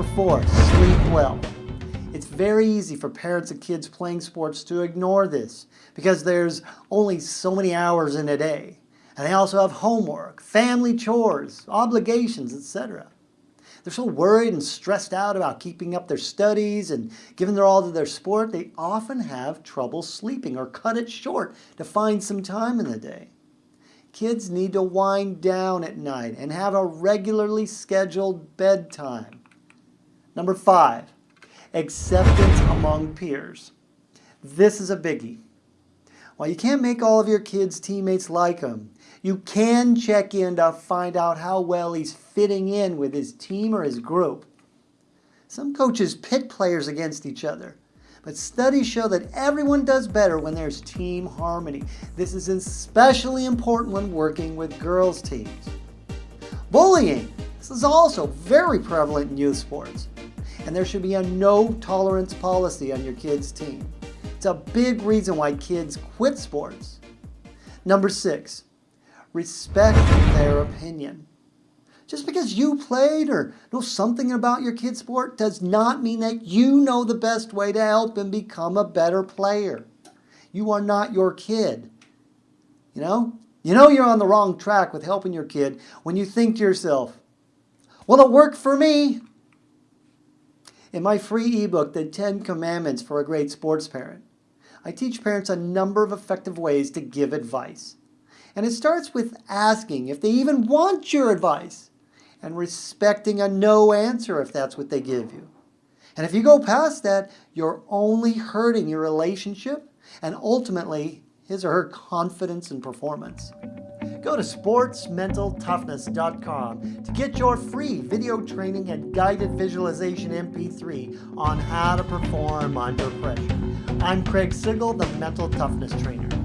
Number four, sleep well. It's very easy for parents of kids playing sports to ignore this because there's only so many hours in a day. And they also have homework, family chores, obligations, etc. They're so worried and stressed out about keeping up their studies and giving their all to their sport, they often have trouble sleeping or cut it short to find some time in the day. Kids need to wind down at night and have a regularly scheduled bedtime. Number five, acceptance among peers. This is a biggie. While you can't make all of your kids' teammates like him, you can check in to find out how well he's fitting in with his team or his group. Some coaches pit players against each other, but studies show that everyone does better when there's team harmony. This is especially important when working with girls' teams. Bullying. This is also very prevalent in youth sports and there should be a no tolerance policy on your kid's team. It's a big reason why kids quit sports. Number six, respect their opinion. Just because you played or know something about your kid's sport does not mean that you know the best way to help him become a better player. You are not your kid. You know? You know you're on the wrong track with helping your kid when you think to yourself, well, it worked for me. In my free ebook, The 10 Commandments for a Great Sports Parent, I teach parents a number of effective ways to give advice. And it starts with asking if they even want your advice and respecting a no answer if that's what they give you. And if you go past that, you're only hurting your relationship and ultimately his or her confidence and performance. Go to sportsmentaltoughness.com to get your free video training and guided visualization MP3 on how to perform under pressure. I'm Craig Sigl, the Mental Toughness Trainer.